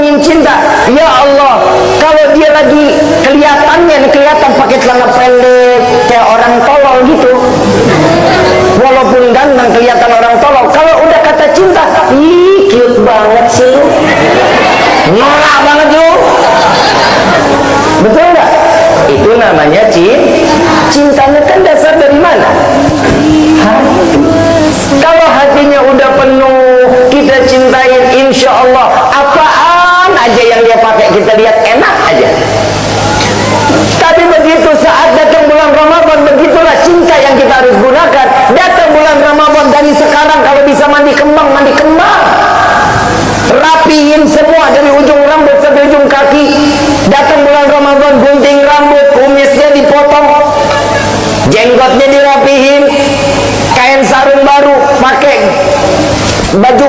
ngomongin cinta. Ya Allah kalau dia lagi kelihatannya kelihatan pakai celana pendek kayak orang tolol gitu. Walaupun ganteng kelihatan orang tolol. Kalau udah kata cinta ih cute banget sih lu. Norak banget lu. Betul nggak? Itu namanya cinta cintanya kan dasar dari mana? Kalau hatinya udah penuh kita cintain insya Allah bisa mandi kembang mandi kembang. Rapihin semua dari ujung rambut sampai ujung kaki. Datang bulan Ramadan gunting rambut kumisnya dipotong. Jenggotnya dirapihin. Kain sarung baru pakai baju